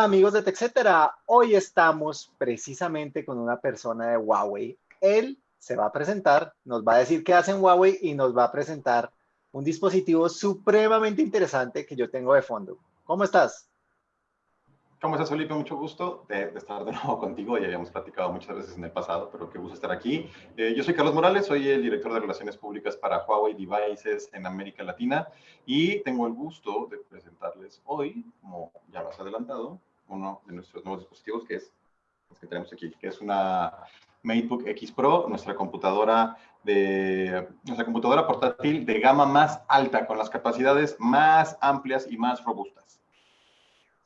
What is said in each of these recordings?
Amigos de TechCetera, hoy estamos precisamente con una persona de Huawei. Él se va a presentar, nos va a decir qué hace en Huawei y nos va a presentar un dispositivo supremamente interesante que yo tengo de fondo. ¿Cómo estás? ¿Cómo estás, Felipe? Mucho gusto de, estar de nuevo contigo. Ya habíamos platicado muchas veces en el pasado, pero qué gusto estar aquí. Eh, yo soy Carlos Morales, soy el director de Relaciones Públicas para Huawei Devices en América Latina y tengo el gusto de presentarles hoy, como ya lo has adelantado, uno de nuestros nuevos dispositivos que es el que tenemos aquí, que es una MateBook X Pro, nuestra computadora de nuestra computadora portátil de gama más alta, con las capacidades más amplias y más robustas.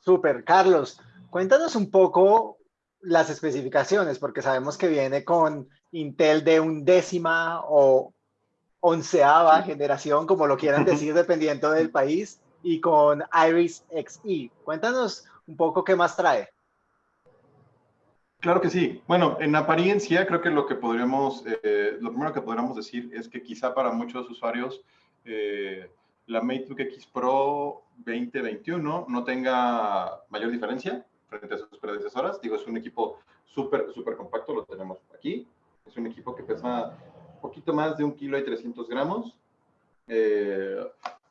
Súper, Carlos, cuéntanos un poco las especificaciones, porque sabemos que viene con Intel de undécima o onceava generación, como lo quieran decir, dependiendo del país, y con Iris Xe. Cuéntanos un poco qué más trae. Claro que sí. Bueno, en apariencia creo que lo que podríamos, eh, lo primero que podríamos decir es que quizá para muchos usuarios eh, la MateBook X Pro 2021 no tenga mayor diferencia frente a sus predecesoras. Digo, es un equipo súper, súper compacto, lo tenemos aquí. Es un equipo que pesa un poquito más de un kilo y 300 gramos. Eh,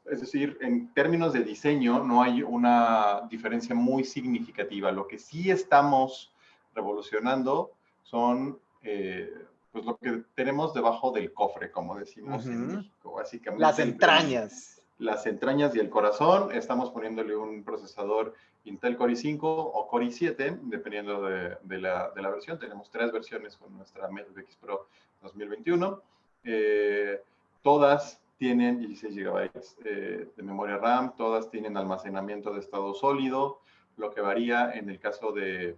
es decir, en términos de diseño no hay una diferencia muy significativa. Lo que sí estamos revolucionando son eh, pues lo que tenemos debajo del cofre, como decimos en México, básicamente. Las entrañas las entrañas y el corazón. Estamos poniéndole un procesador Intel Core i5 o Core i7, dependiendo de, la, versión. Tenemos tres versiones con nuestra MacBook X Pro 2021. Eh, todas tienen 16 GB eh, de memoria RAM, todas tienen almacenamiento de estado sólido. Lo que varía en el caso de,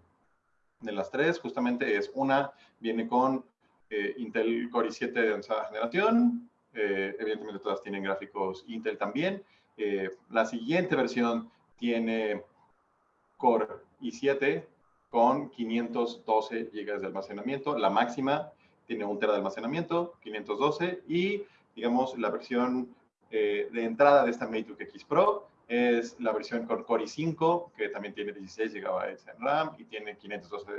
las tres, justamente es una, viene con eh, Intel Core i7 de onceava generación, eh, evidentemente todas tienen gráficos Intel también. Eh, la siguiente versión tiene Core i7 con 512 GB de almacenamiento. La máxima tiene un tera de almacenamiento, 512. Y, digamos, la versión eh, de entrada de esta MateBook X Pro es la versión con Core i5, que también tiene 16 GB en RAM y tiene 512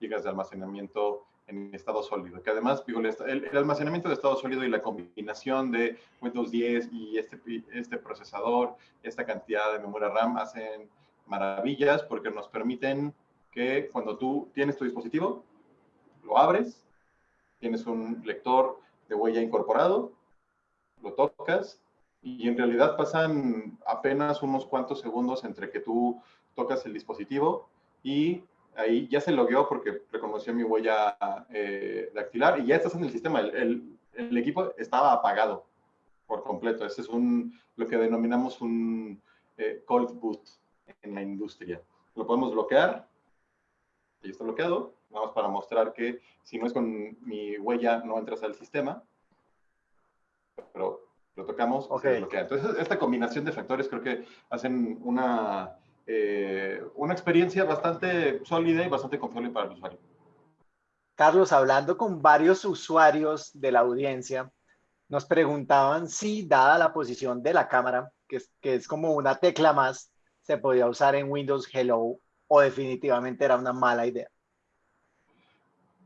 GB de almacenamiento en estado sólido, que además, digo, el, almacenamiento de estado sólido y la combinación de Windows 10 y este, este procesador, esta cantidad de memoria RAM hacen maravillas porque nos permiten que cuando tú tienes tu dispositivo, lo abres, tienes un lector de huella incorporado, lo tocas y en realidad pasan apenas unos cuantos segundos entre que tú tocas el dispositivo y ahí ya se logueó porque reconoció mi huella eh, dactilar y ya estás en el sistema. El, el, equipo estaba apagado por completo. Ese es un, lo que denominamos un eh, cold boot en la industria. Lo podemos bloquear. Y está bloqueado. Vamos para mostrar que si no es con mi huella no entras al sistema. Pero lo tocamos, okay. se bloquea. Entonces, esta combinación de factores creo que hacen una eh, una experiencia bastante sólida y bastante confiable para el usuario. Carlos, hablando con varios usuarios de la audiencia, nos preguntaban si, dada la posición de la cámara, que es, que es como una tecla más, se podía usar en Windows Hello o definitivamente era una mala idea.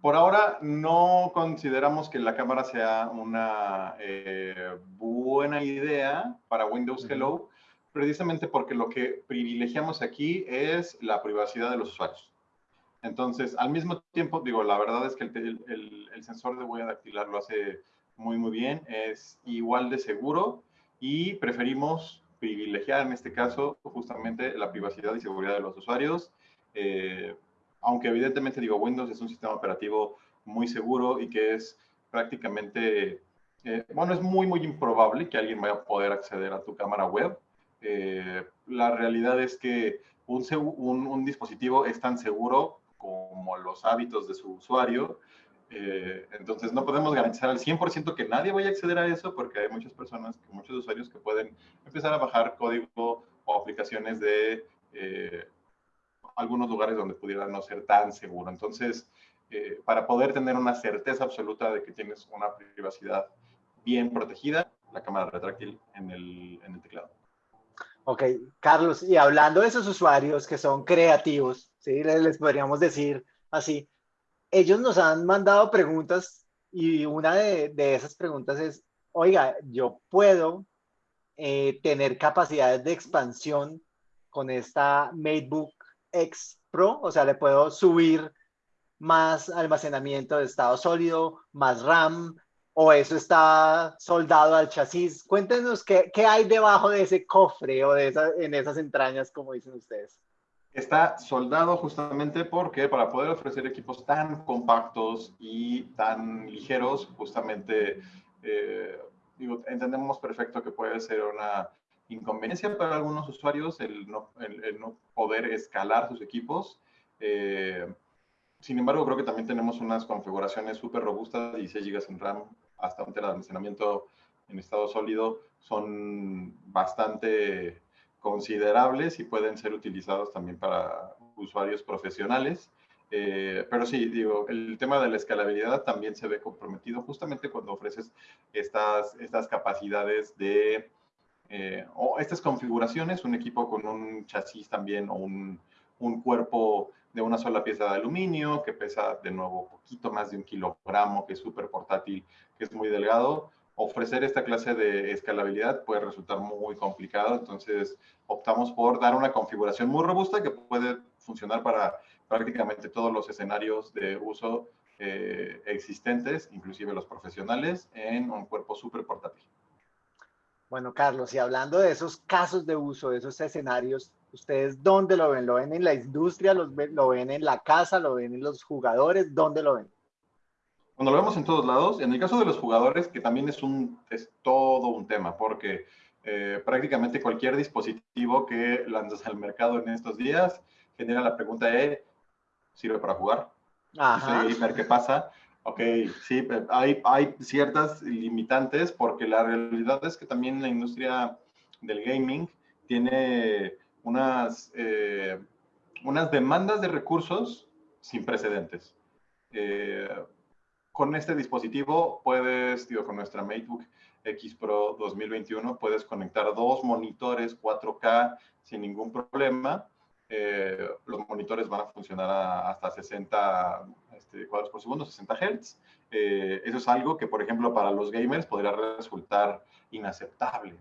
Por ahora no consideramos que la cámara sea una eh, buena idea para Windows Hello, precisamente porque lo que privilegiamos aquí es la privacidad de los usuarios. Entonces, al mismo tiempo, digo, la verdad es que el, sensor de huella dactilar lo hace muy, muy bien, es igual de seguro y preferimos privilegiar en este caso justamente la privacidad y seguridad de los usuarios. Eh, aunque evidentemente, digo, Windows es un sistema operativo muy seguro y que es prácticamente, eh, bueno, es muy, muy improbable que alguien vaya a poder acceder a tu cámara web eh, la realidad es que un, dispositivo es tan seguro como los hábitos de su usuario. Eh, entonces no podemos garantizar al 100% que nadie vaya a acceder a eso porque hay muchas personas, muchos usuarios que pueden empezar a bajar código o aplicaciones de eh, algunos lugares donde pudiera no ser tan seguro. Entonces, para poder tener una certeza absoluta de que tienes una privacidad bien protegida, la cámara retráctil en el teclado. Ok, Carlos, y hablando de esos usuarios que son creativos, ¿sí? les, podríamos decir así, ellos nos han mandado preguntas y una de, esas preguntas es, oiga, yo puedo eh, tener capacidades de expansión con esta MateBook X Pro, o sea, le puedo subir más almacenamiento de estado sólido, más RAM, o eso está soldado al chasis. Cuéntenos qué, qué hay debajo de ese cofre o de esa, en esas entrañas, como dicen ustedes. Está soldado justamente porque para poder ofrecer equipos tan compactos y tan ligeros, justamente, eh, digo, entendemos perfecto que puede ser una inconveniencia para algunos usuarios el no, el, no poder escalar sus equipos. Eh, sin embargo, creo que también tenemos unas configuraciones súper robustas, 16 GB en RAM, tera de almacenamiento en estado sólido son bastante considerables y pueden ser utilizados también para usuarios profesionales. Eh, pero sí, digo, el tema de la escalabilidad también se ve comprometido justamente cuando ofreces estas, estas capacidades de, eh, o estas configuraciones, un equipo con un chasis también o un, un cuerpo de una sola pieza de aluminio que pesa de nuevo poquito más de un kilogramo, que es súper portátil, que es muy delgado. Ofrecer esta clase de escalabilidad puede resultar muy complicado, entonces optamos por dar una configuración muy robusta que puede funcionar para prácticamente todos los escenarios de uso eh, existentes, inclusive los profesionales, en un cuerpo súper portátil. Bueno, Carlos, y hablando de esos casos de uso, de esos escenarios, ¿Ustedes dónde lo ven? ¿Lo ven en la industria? ¿Lo ven en la casa? ¿Lo ven en los jugadores? ¿Dónde lo ven? Cuando lo vemos en todos lados, en el caso de los jugadores, que también es, un, es todo un tema, porque eh, prácticamente cualquier dispositivo que lanzas al mercado en estos días genera la pregunta de, ¿sirve para jugar? Ajá. ver ¿qué pasa? Ok, sí, hay, hay ciertas limitantes porque la realidad es que también la industria del gaming tiene unas, eh, unas demandas de recursos sin precedentes. Eh, con este dispositivo puedes, digo, con nuestra MateBook X Pro 2021, puedes conectar dos monitores 4K sin ningún problema. Eh, los monitores van a funcionar hasta 60 este, cuadros por segundo, 60 Hz. eso es algo que, por ejemplo, para los gamers podría resultar inaceptable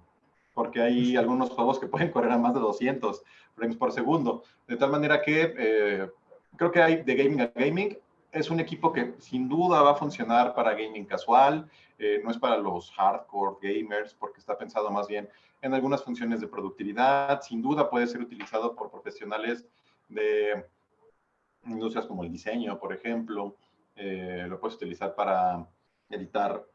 porque hay algunos juegos que pueden correr a más de 200 frames por segundo. De tal manera que eh, creo que hay de gaming a gaming. Es un equipo que sin duda va a funcionar para gaming casual, eh, no es para los hardcore gamers, porque está pensado más bien en algunas funciones de productividad. Sin duda puede ser utilizado por profesionales de industrias como el diseño, por ejemplo. Eh, lo puedes utilizar para editar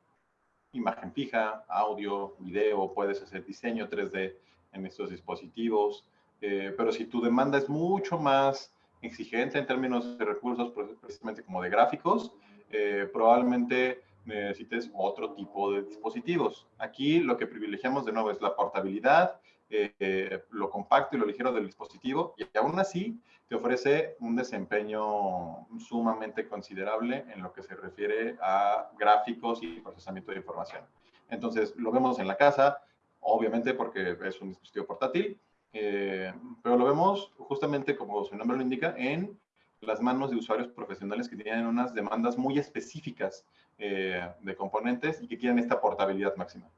imagen fija, audio, video, puedes hacer diseño 3D en estos dispositivos, eh, pero si tu demanda es mucho más exigente en términos de recursos, pues, precisamente como de gráficos, eh, probablemente necesites otro tipo de dispositivos. Aquí lo que privilegiamos de nuevo es la portabilidad, eh, lo compacto y lo ligero del dispositivo, y aún así te ofrece un desempeño sumamente considerable en lo que se refiere a gráficos y procesamiento de información. Entonces, lo vemos en la casa, obviamente porque es un dispositivo portátil, eh, pero lo vemos justamente como su nombre lo indica, en las manos de usuarios profesionales que tienen unas demandas muy específicas eh, de componentes y que quieren esta portabilidad máxima.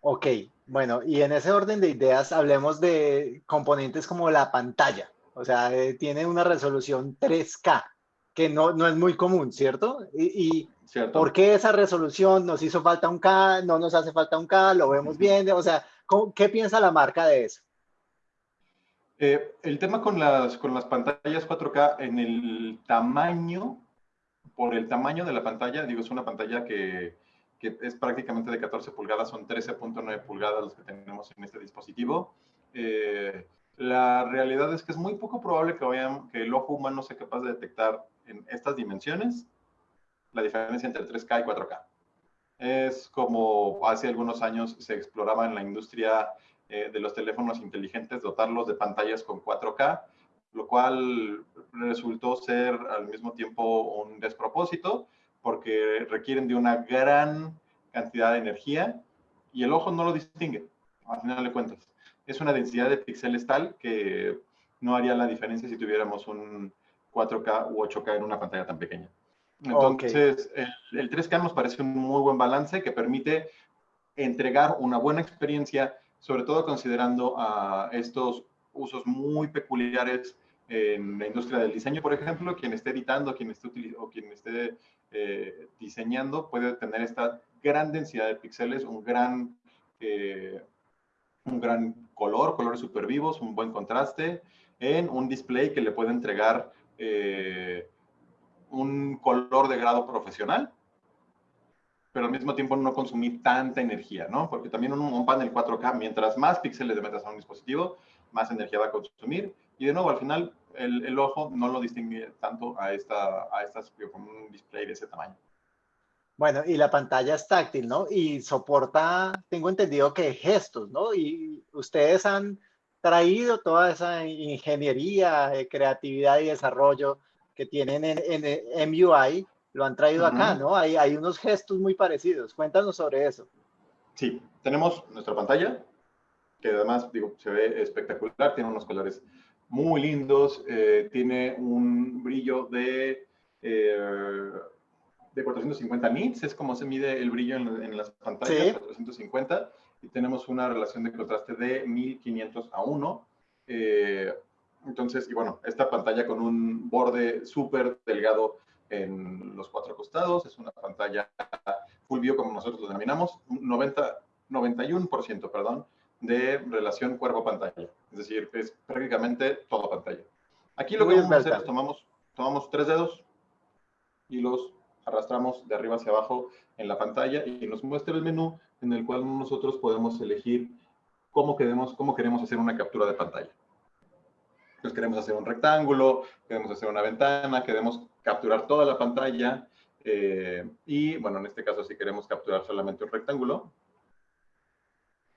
Ok, bueno, y en ese orden de ideas hablemos de componentes como la pantalla. O sea, eh, tiene una resolución 3K, que no, no es muy común, ¿cierto? Y, ¿por qué esa resolución? ¿Nos hizo falta un K? ¿No nos hace falta un K? ¿Lo vemos bien? O sea, ¿qué piensa la marca de eso? Eh, el tema con las, con las pantallas 4K en el tamaño, por el tamaño de la pantalla, digo, es una pantalla que, que es prácticamente de 14 pulgadas, son 13.9 pulgadas los que tenemos en este dispositivo. Eh, la realidad es que es muy poco probable que, el ojo humano sea capaz de detectar en estas dimensiones la diferencia entre 3K y 4K. Es como hace algunos años se exploraba en la industria eh, de los teléfonos inteligentes dotarlos de pantallas con 4K, lo cual resultó ser al mismo tiempo un despropósito porque requieren de una gran cantidad de energía y el ojo no lo distingue, al final de cuentas. Es una densidad de píxeles tal que no haría la diferencia si tuviéramos un 4K u 8K en una pantalla tan pequeña. Entonces, el, 3K nos parece un muy buen balance que permite entregar una buena experiencia, sobre todo considerando a estos usos muy peculiares en la industria del diseño, por ejemplo, quien esté editando, quien esté o quien esté eh, diseñando puede tener esta gran densidad de píxeles, un gran, eh, un gran color, colores super vivos, un buen contraste en un display que le puede entregar eh, un color de grado profesional, pero al mismo tiempo no consumir tanta energía, ¿no? Porque también un, panel 4K, mientras más píxeles le metas a un dispositivo, más energía va a consumir. Y de nuevo, al final, el, ojo no lo distingue tanto a, esta, a estas con un display de ese tamaño. Bueno, y la pantalla es táctil, ¿no? Y soporta, tengo entendido que gestos, ¿no? Y ustedes han traído toda esa ingeniería, eh, creatividad y desarrollo que tienen en, en, MUI, lo han traído acá, ¿no? Hay, hay unos gestos muy parecidos. Cuéntanos sobre eso. Sí, tenemos nuestra pantalla, que además, digo, se ve espectacular, tiene unos colores muy lindos, eh, tiene un brillo de, eh, de 450 nits, es como se mide el brillo en, las pantallas, 450, y tenemos una relación de contraste de 1500 a 1. Eh, entonces, y bueno, esta pantalla con un borde súper delgado en los cuatro costados, es una pantalla full view como nosotros lo denominamos, 90, 91%, perdón, de relación cuerpo-pantalla. Es decir, es prácticamente toda pantalla. Aquí lo que vamos a hacer es tomamos, tomamos tres dedos y los arrastramos de arriba hacia abajo en la pantalla y nos muestra el menú en el cual nosotros podemos elegir cómo queremos, cómo queremos hacer una captura de pantalla. Entonces queremos hacer un rectángulo, queremos hacer una ventana, queremos capturar toda la pantalla eh, y bueno, en este caso si queremos capturar solamente un rectángulo,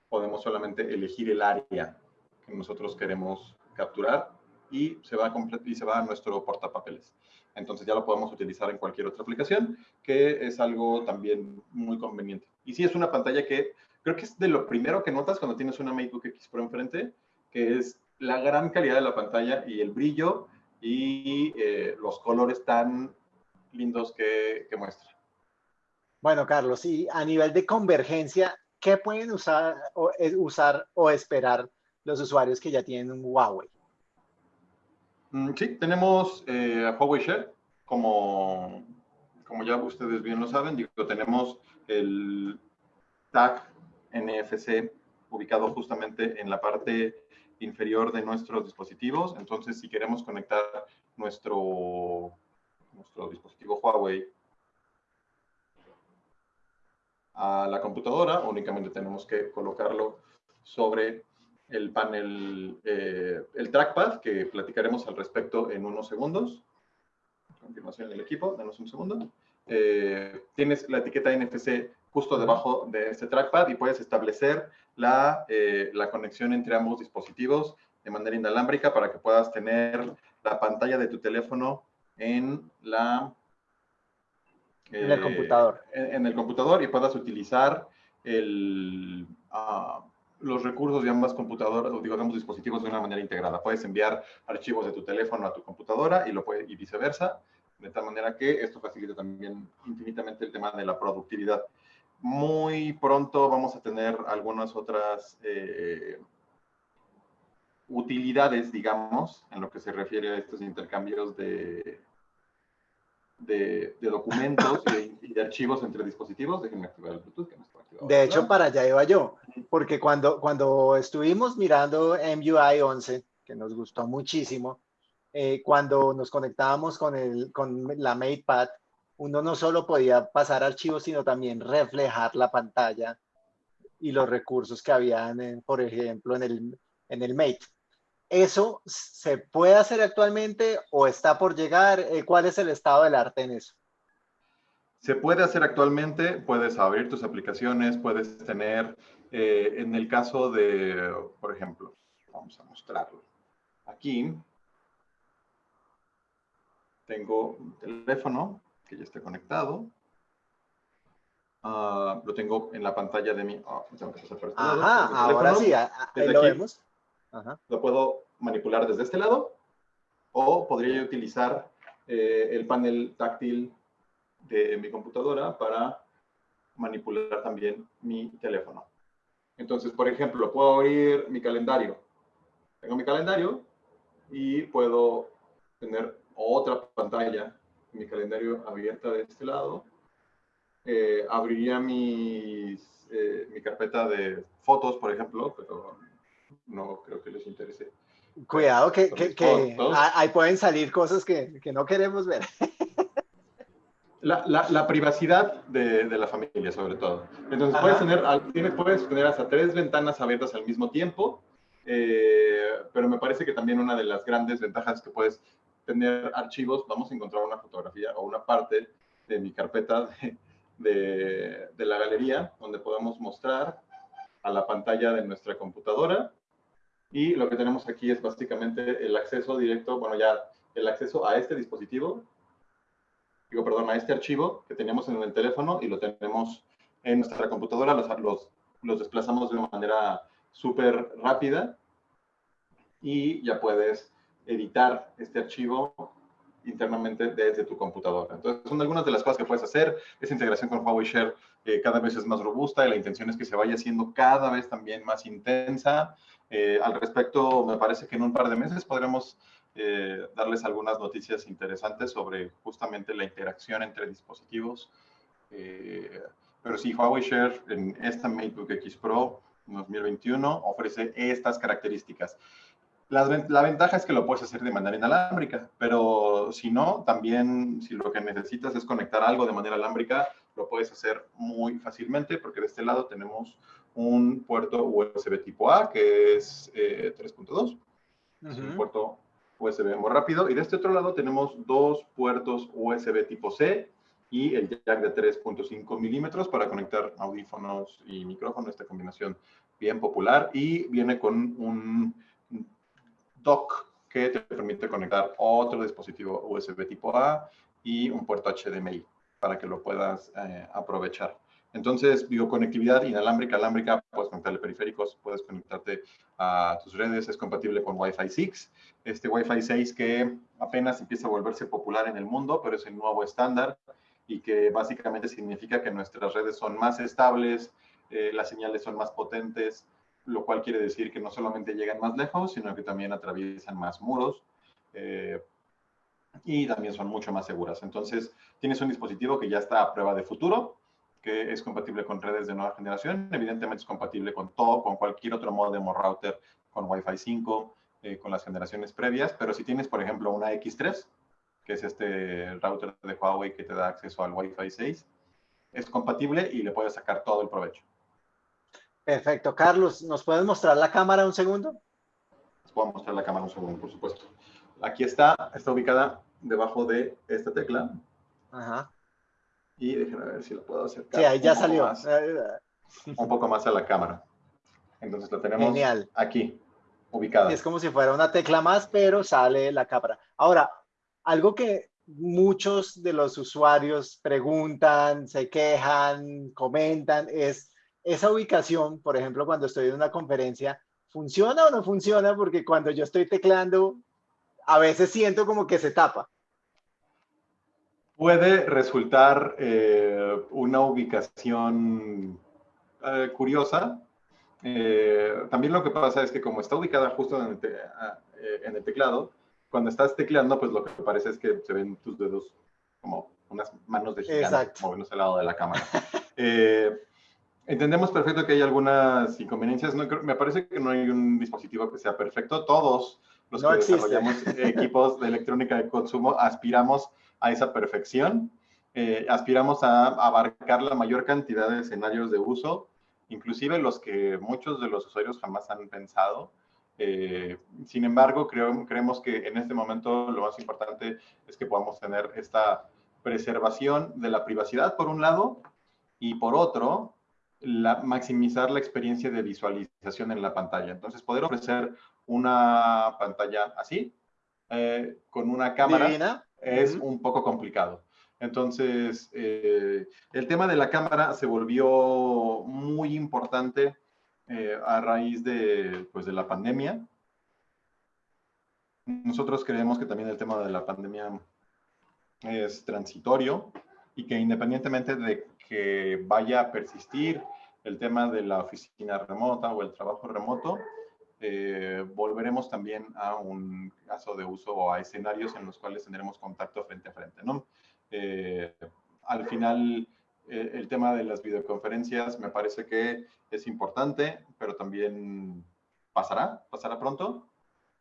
podemos solamente elegir el área que nosotros queremos capturar y se va a, y se va a nuestro portapapeles. Entonces ya lo podemos utilizar en cualquier otra aplicación, que es algo también muy conveniente. Y sí, es una pantalla que creo que es de lo primero que notas cuando tienes una MacBook X Pro enfrente, que es la gran calidad de la pantalla y el brillo y eh, los colores tan lindos que, que muestra. Bueno, Carlos, y a nivel de convergencia, ¿qué pueden usar o, eh, usar o esperar los usuarios que ya tienen un Huawei? Mm, sí, tenemos eh, Huawei Share, como, como ya ustedes bien lo saben, digo, tenemos el tag NFC ubicado justamente en la parte inferior de nuestros dispositivos. Entonces, si queremos conectar nuestro, nuestro dispositivo Huawei a la computadora, únicamente tenemos que colocarlo sobre el panel, eh, el trackpad, que platicaremos al respecto en unos segundos. A continuación el equipo, denos un segundo. Eh, tienes la etiqueta NFC justo debajo de este trackpad y puedes establecer la, eh, la conexión entre ambos dispositivos de manera inalámbrica para que puedas tener la pantalla de tu teléfono en la en el computador. En, el computador y puedas utilizar el, ah, los recursos de ambas computadoras, o digamos dispositivos de una manera integrada. Puedes enviar archivos de tu teléfono a tu computadora y, lo puede, y viceversa, de tal manera que esto facilita también infinitamente el tema de la productividad. Muy pronto vamos a tener algunas otras eh, utilidades, digamos, en lo que se refiere a estos intercambios de, de, documentos y, de, archivos entre dispositivos. Déjenme activar el Bluetooth. Que no está activado, de hecho, para allá iba yo, porque cuando, cuando estuvimos mirando MUI 11, que nos gustó muchísimo, eh, cuando nos conectábamos con, el, con la MatePad, uno no solo podía pasar archivos, sino también reflejar la pantalla y los recursos que habían, por ejemplo, en el, en el Mate. ¿Eso se puede hacer actualmente o está por llegar? Eh, ¿Cuál es el estado del arte en eso? Se puede hacer actualmente, puedes abrir tus aplicaciones, puedes tener, eh, en el caso de, por ejemplo, vamos a mostrarlo. Aquí tengo un teléfono que ya está conectado. Ah, lo tengo en la pantalla de mi... Oh, tengo que pasar por este Ajá, ahora sí, ahí lo vemos. Lo puedo manipular desde este lado o podría utilizar eh, el panel táctil de mi computadora para manipular también mi teléfono. Entonces, por ejemplo, puedo abrir mi calendario. Tengo mi calendario y puedo tener otra pantalla, mi calendario abierta de este lado. Eh, abriría mis, eh, mi carpeta de fotos, por ejemplo, pero no creo que les interese. Cuidado que, que, ahí pueden salir cosas que, que no queremos ver. La, la, la, privacidad de, de, la familia, sobre todo. Entonces, puedes tener, puedes tener hasta tres ventanas abiertas al mismo tiempo, eh, pero me parece que también una de las grandes ventajas que puedes tener archivos, vamos a encontrar una fotografía o una parte de mi carpeta de, de, de la galería, donde podemos mostrar a la pantalla de nuestra computadora. Y lo que tenemos aquí es básicamente el acceso directo, bueno, ya el acceso a este dispositivo, digo, perdón, a este archivo que teníamos en el teléfono y lo tenemos en nuestra computadora, los, los, desplazamos de una manera súper rápida y ya puedes editar este archivo internamente desde tu computadora. Entonces, son algunas de las cosas que puedes hacer. Esa integración con Huawei Share eh, cada vez es más robusta y la intención es que se vaya haciendo cada vez también más intensa. Eh, al respecto, me parece que en un par de meses podremos eh, darles algunas noticias interesantes sobre justamente la interacción entre dispositivos. pero sí, Huawei Share en esta MateBook X Pro 2021 ofrece estas características. La, ventaja es que lo puedes hacer de manera inalámbrica, pero si no, también si lo que necesitas es conectar algo de manera alámbrica, lo puedes hacer muy fácilmente porque de este lado tenemos un puerto USB tipo A que es 3.2, eh, es un puerto USB muy rápido, y de este otro lado tenemos dos puertos USB tipo C y el jack de 3.5 milímetros para conectar audífonos y micrófono, esta combinación bien popular, y viene con un dock que te permite conectar otro dispositivo USB tipo A y un puerto HDMI para que lo puedas eh, aprovechar. Entonces, bioconectividad inalámbrica, alámbrica, puedes conectarle periféricos, puedes conectarte a tus redes, es compatible con Wi-Fi 6. Este Wi-Fi 6 que apenas empieza a volverse popular en el mundo, pero es el nuevo estándar y que básicamente significa que nuestras redes son más estables, eh, las señales son más potentes, lo cual quiere decir que no solamente llegan más lejos, sino que también atraviesan más muros eh, y también son mucho más seguras. Entonces, tienes un dispositivo que ya está a prueba de futuro, que es compatible con redes de nueva generación, evidentemente es compatible con todo, con cualquier otro modem o router con Wi-Fi 5, eh, con las generaciones previas, pero si tienes, por ejemplo, una X3, que es este router de Huawei que te da acceso al Wi-Fi 6, es compatible y le puedes sacar todo el provecho. Perfecto. Carlos, ¿nos puedes mostrar la cámara un segundo? Les puedo mostrar la cámara un segundo, por supuesto. Aquí está, está ubicada debajo de esta tecla. Ajá. Y déjenme ver si lo puedo acercar. Sí, ahí ya salió. un poco más a la cámara. Entonces lo tenemos aquí, ubicada. Es como si fuera una tecla más, pero sale la cámara. Ahora, algo que muchos de los usuarios preguntan, se quejan, comentan, es esa ubicación, por ejemplo, cuando estoy en una conferencia, ¿funciona o no funciona? Porque cuando yo estoy teclando, a veces siento como que se tapa. Puede resultar eh, una ubicación eh, curiosa. Eh, también lo que pasa es que como está ubicada justo en el, en el, teclado, cuando estás tecleando, pues lo que parece es que se ven tus dedos como unas manos de gigante moviéndose al lado de la cámara. Entendemos perfecto que hay algunas inconveniencias. me parece que no hay un dispositivo que sea perfecto. Todos los que desarrollamos equipos de electrónica de consumo aspiramos a esa perfección. Eh, aspiramos a abarcar la mayor cantidad de escenarios de uso, inclusive los que muchos de los usuarios jamás han pensado. Eh, sin embargo, creo, creemos que en este momento lo más importante es que podamos tener esta preservación de la privacidad, por un lado, y por otro, la, maximizar la experiencia de visualización en la pantalla. Entonces, poder ofrecer una pantalla así, eh, con una cámara, es un poco complicado. Entonces, eh, el tema de la cámara se volvió muy importante eh, a raíz de, pues, de la pandemia. Nosotros creemos que también el tema de la pandemia es transitorio y que independientemente de que vaya a persistir el tema de la oficina remota o el trabajo remoto, eh, volveremos también a un caso de uso o a escenarios en los cuales tendremos contacto frente a frente, ¿no? Eh, al final, eh, el tema de las videoconferencias me parece que es importante, pero también pasará, pasará pronto.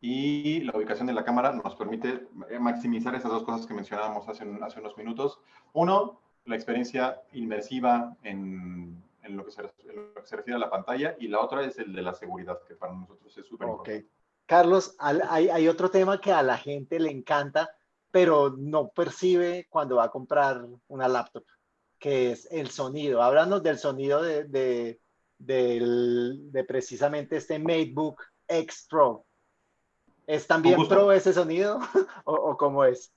Y la ubicación de la cámara nos permite maximizar esas dos cosas que mencionábamos hace, hace unos minutos. Uno, la experiencia inmersiva en, en, lo que se, refiere a la pantalla y la otra es el de la seguridad, que para nosotros es súper importante. Carlos, hay, hay otro tema que a la gente le encanta pero no percibe cuando va a comprar una laptop, que es el sonido. Háblanos del sonido de, de, de, precisamente este MateBook X Pro. ¿Es también pro ese sonido ¿O, cómo es?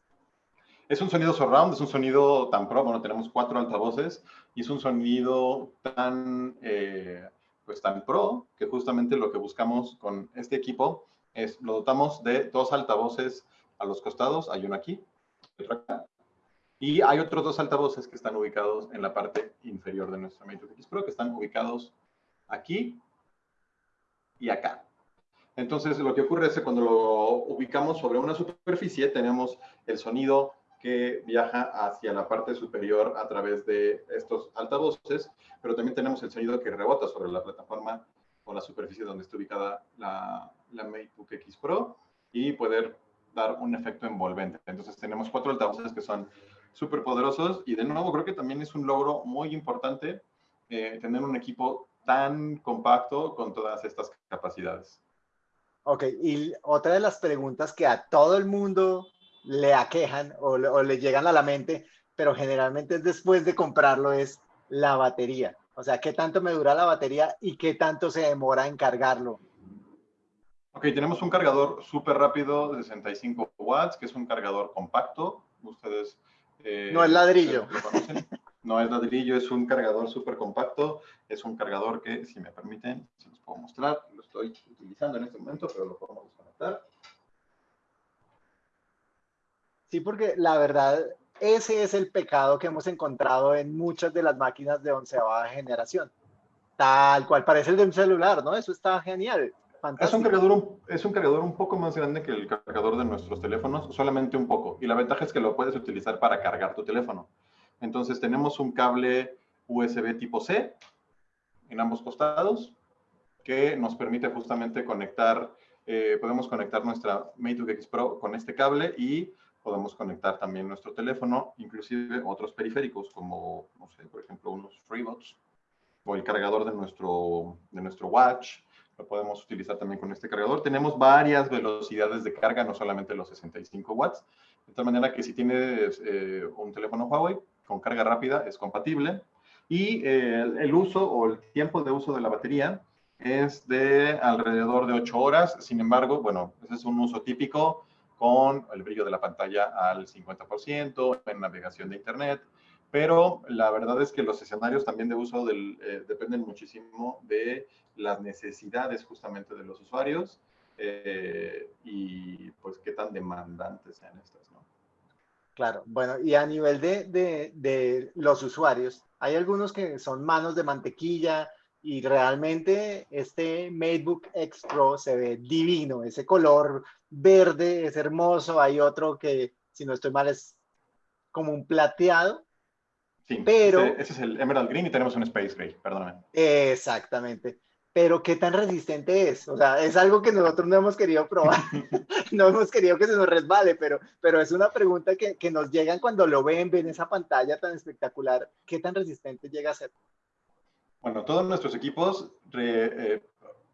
Es un sonido surround, es un sonido tan pro, bueno, tenemos cuatro altavoces y es un sonido tan, eh, pues tan pro que justamente lo que buscamos con este equipo es, lo dotamos de dos altavoces a los costados, hay uno aquí, otro acá. Y hay otros dos altavoces que están ubicados en la parte inferior de nuestro MateBook X Pro, que están ubicados aquí y acá. Entonces, lo que ocurre es que cuando lo ubicamos sobre una superficie, tenemos el sonido que viaja hacia la parte superior a través de estos altavoces, pero también tenemos el sonido que rebota sobre la plataforma o la superficie donde está ubicada la, la MateBook X Pro y poder dar un efecto envolvente. Entonces tenemos cuatro altavoces que son súper poderosos y de nuevo creo que también es un logro muy importante eh, tener un equipo tan compacto con todas estas capacidades. Ok, y otra de las preguntas que a todo el mundo le aquejan o, o le llegan a la mente, pero generalmente es después de comprarlo, es la batería. O sea, ¿qué tanto me dura la batería y qué tanto se demora en cargarlo? Ok, tenemos un cargador súper rápido de 65 watts, que es un cargador compacto. Ustedes... Eh, no es ladrillo. No es ladrillo, es un cargador súper compacto. Es un cargador que, si me permiten, se los puedo mostrar. Lo estoy utilizando en este momento, pero lo podemos desconectar. Sí, porque la verdad, ese es el pecado que hemos encontrado en muchas de las máquinas de onceava generación. Tal cual, parece el de un celular, ¿no? Eso está genial. Es un, cargador es un cargador un poco más grande que el cargador de nuestros teléfonos, solamente un poco. Y la ventaja es que lo puedes utilizar para cargar tu teléfono. Entonces tenemos un cable USB tipo C en ambos costados que nos permite justamente conectar, eh, podemos conectar nuestra MateBook X Pro con este cable y podemos conectar también nuestro teléfono, inclusive otros periféricos como, no sé, por ejemplo, unos FreeBots o el cargador de nuestro, de nuestro watch lo podemos utilizar también con este cargador. Tenemos varias velocidades de carga, no solamente los 65 watts, de tal manera que si tienes eh, un teléfono Huawei con carga rápida es compatible. Y eh, el uso o el tiempo de uso de la batería es de alrededor de 8 horas. Sin embargo, bueno, ese es un uso típico con el brillo de la pantalla al 50%, en navegación de Internet, pero la verdad es que los escenarios también de uso del, eh, dependen muchísimo de las necesidades justamente de los usuarios eh, y pues qué tan demandantes sean estas. Claro, bueno, y a nivel de, de, los usuarios, hay algunos que son manos de mantequilla y realmente este MateBook X Pro se ve divino, ese color verde es hermoso, hay otro que, si no estoy mal, es como un plateado, Sí, pero, ese, es el Emerald Green y tenemos un Space Gray, perdóname. Exactamente pero ¿qué tan resistente es? O sea, es algo que nosotros no hemos querido probar, no hemos querido que se nos resbale, pero, pero es una pregunta que, que, nos llegan cuando lo ven, ven esa pantalla tan espectacular, ¿qué tan resistente llega a ser? Bueno, todos nuestros equipos eh,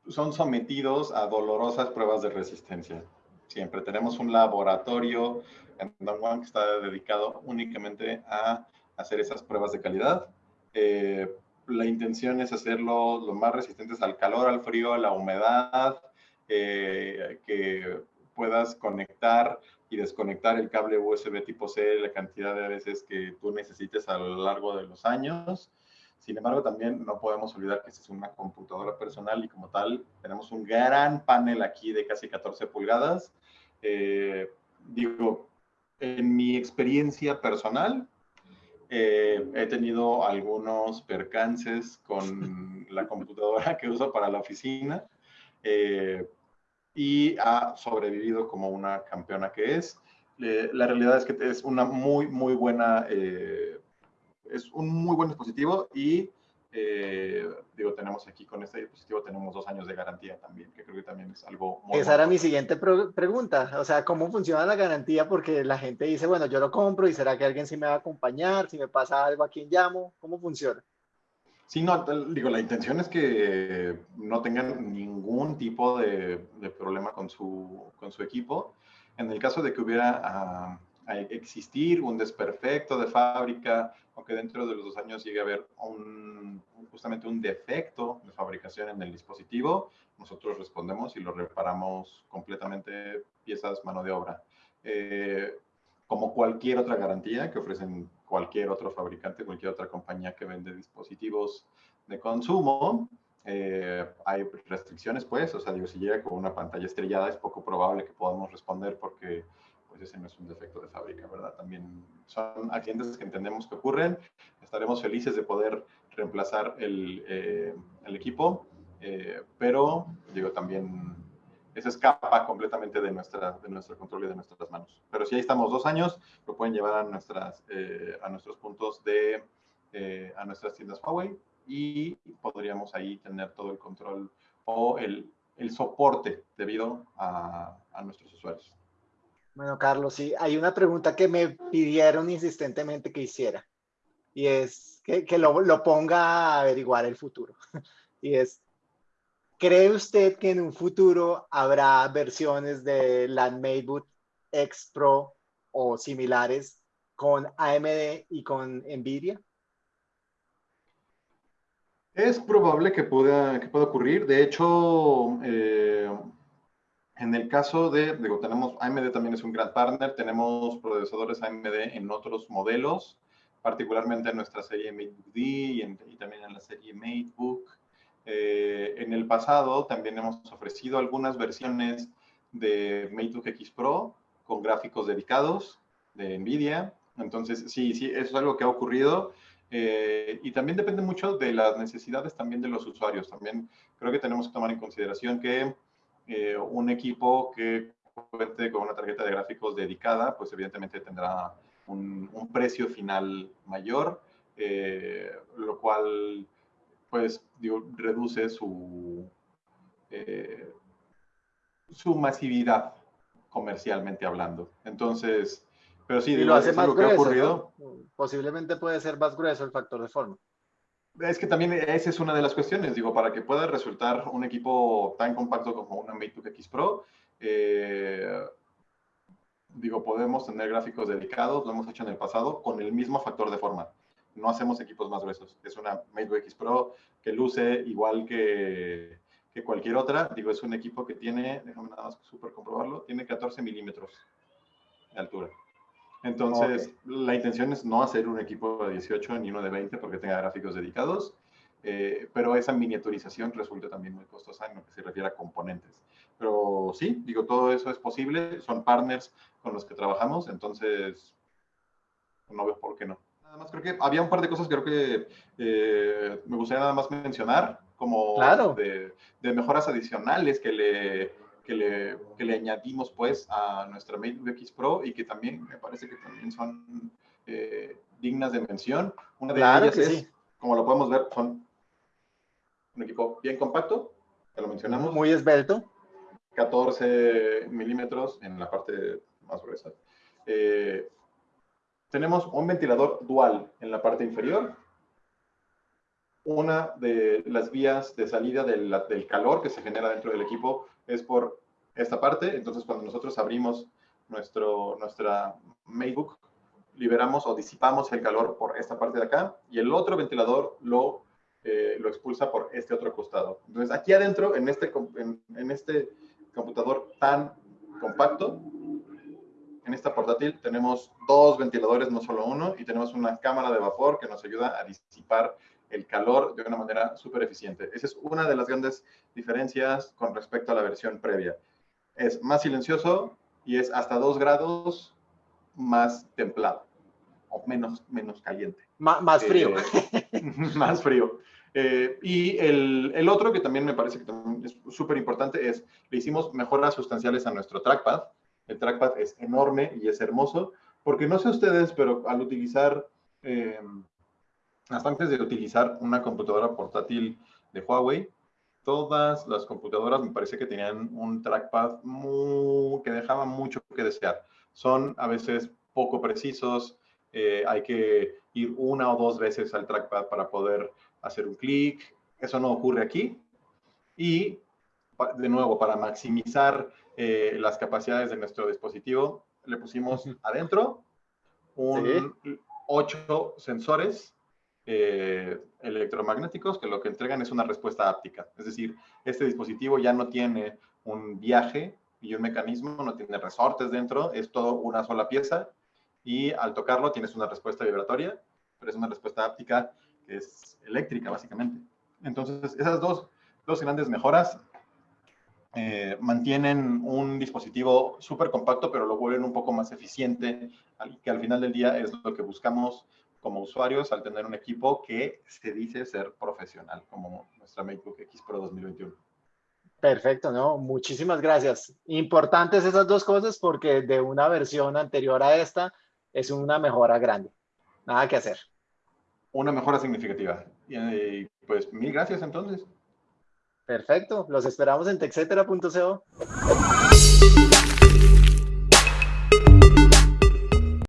son sometidos a dolorosas pruebas de resistencia. Siempre tenemos un laboratorio en Don Juan que está dedicado únicamente a hacer esas pruebas de calidad. Eh, la intención es hacerlo lo más resistentes al calor, al frío, a la humedad, eh, que puedas conectar y desconectar el cable USB tipo C la cantidad de veces que tú necesites a lo largo de los años. Sin embargo, también no podemos olvidar que esta es una computadora personal y como tal tenemos un gran panel aquí de casi 14 pulgadas. Eh, digo, en mi experiencia personal, eh, he tenido algunos percances con la computadora que uso para la oficina eh, y ha sobrevivido como una campeona que es. la realidad es que es una muy, muy buena, eh, es un muy buen dispositivo y eh, digo, tenemos aquí con este dispositivo, tenemos dos años de garantía también, que creo que también es algo muy Esa era mi siguiente pregunta, o sea, ¿cómo funciona la garantía? Porque la gente dice, bueno, yo lo compro y será que alguien sí me va a acompañar, si me pasa algo, ¿a quién llamo? ¿Cómo funciona? Sí, no, digo, la intención es que no tengan ningún tipo de, de problema con su, con su equipo. En el caso de que hubiera ah, a existir un desperfecto de fábrica que dentro de los dos años llegue a haber justamente un defecto de fabricación en el dispositivo, nosotros respondemos y lo reparamos completamente piezas mano de obra. Eh, como cualquier otra garantía que ofrecen cualquier otro fabricante, cualquier otra compañía que vende dispositivos de consumo, eh, hay restricciones, pues, o sea, digo, si llega con una pantalla estrellada es poco probable que podamos responder porque pues ese no es un defecto de fábrica, ¿verdad? También son accidentes que entendemos que ocurren. Estaremos felices de poder reemplazar el, eh, el equipo, eh, pero digo, también eso escapa completamente de, nuestra, de nuestro control y de nuestras manos. Pero si ahí estamos dos años, lo pueden llevar a, nuestras, eh, a nuestros puntos de, a nuestras tiendas Huawei y podríamos ahí tener todo el control o el, el soporte debido a, a nuestros usuarios. Bueno, Carlos, sí, hay una pregunta que me pidieron insistentemente que hiciera y es que, lo, ponga a averiguar el futuro. Y es, ¿cree usted que en un futuro habrá versiones de la MateBook X Pro o similares con AMD y con NVIDIA? Es probable que pueda, que pueda ocurrir. De hecho, eh, en el caso de, digo, tenemos, AMD también es un gran partner, tenemos procesadores AMD en otros modelos, particularmente en nuestra serie MateBook D y, también en la serie MateBook. Eh, en el pasado también hemos ofrecido algunas versiones de MateBook X Pro con gráficos dedicados de NVIDIA. Entonces, sí, sí, eso es algo que ha ocurrido. Eh, y también depende mucho de las necesidades también de los usuarios. También creo que tenemos que tomar en consideración que eh, un equipo que cuente con una tarjeta de gráficos dedicada, pues evidentemente tendrá un, precio final mayor, eh, lo cual, pues, digo, reduce su, eh, su masividad comercialmente hablando. Entonces, pero sí, lo hace más grueso, ocurrido. Posiblemente puede ser más grueso el factor de forma. Es que también esa es una de las cuestiones, digo, para que pueda resultar un equipo tan compacto como una MateBook X Pro, eh, digo, podemos tener gráficos dedicados, lo hemos hecho en el pasado, con el mismo factor de forma. No hacemos equipos más gruesos. Es una MateBook X Pro que luce igual que, que cualquier otra. Digo, es un equipo que tiene, déjame nada más súper comprobarlo, tiene 14 milímetros de altura. Entonces, la intención es no hacer un equipo de 18 ni uno de 20 porque tenga gráficos dedicados, eh, pero esa miniaturización resulta también muy costosa en lo que se refiere a componentes. Pero sí, digo, todo eso es posible, son partners con los que trabajamos, entonces no veo por qué no. Nada más creo que había un par de cosas que creo que eh, me gustaría nada más mencionar, como de, de mejoras adicionales que le que le, que le añadimos pues a nuestra MateBook X Pro y que también me parece que también son eh, dignas de mención. Una de ellas es, como lo podemos ver, son un equipo bien compacto, ya lo mencionamos. Muy esbelto. 14 milímetros en la parte más gruesa. Eh, tenemos un ventilador dual en la parte inferior. Una de las vías de salida del, del calor que se genera dentro del equipo es por esta parte. Entonces, cuando nosotros abrimos nuestro, nuestra MateBook, liberamos o disipamos el calor por esta parte de acá y el otro ventilador lo, eh, lo expulsa por este otro costado. Entonces, aquí adentro, en este, en, este computador tan compacto. En esta portátil tenemos dos ventiladores, no solo uno, y tenemos una cámara de vapor que nos ayuda a disipar el calor de una manera súper eficiente. Esa es una de las grandes diferencias con respecto a la versión previa. Es más silencioso y es hasta 2 grados más templado o menos, menos caliente. más frío. Eh, más frío. Eh, y el, el, otro que también me parece que es súper importante es, le hicimos mejoras sustanciales a nuestro trackpad. El trackpad es enorme y es hermoso, porque no sé ustedes, pero al utilizar, eh, hasta antes de utilizar una computadora portátil de Huawei, todas las computadoras me parece que tenían un trackpad que dejaba mucho que desear. Son a veces poco precisos, eh, hay que ir una o dos veces al trackpad para poder hacer un clic. Eso no ocurre aquí. Y, de nuevo, para maximizar eh, las capacidades de nuestro dispositivo, le pusimos adentro un, ocho sensores eh, electromagnéticos que lo que entregan es una respuesta áptica. Es decir, este dispositivo ya no tiene un viaje y un mecanismo, no tiene resortes dentro, es todo una sola pieza y al tocarlo tienes una respuesta vibratoria, pero es una respuesta áptica que es eléctrica, básicamente. Entonces, esas dos, dos grandes mejoras eh, mantienen un dispositivo súper compacto, pero lo vuelven un poco más eficiente, que al final del día es lo que buscamos como usuarios al tener un equipo que se dice ser profesional, como nuestra MacBook X Pro 2021. Perfecto, ¿no? Muchísimas gracias. Importantes esas dos cosas porque de una versión anterior a esta es una mejora grande. Nada que hacer una mejora significativa. Y, pues mil gracias entonces. Perfecto, los esperamos en texetera.co.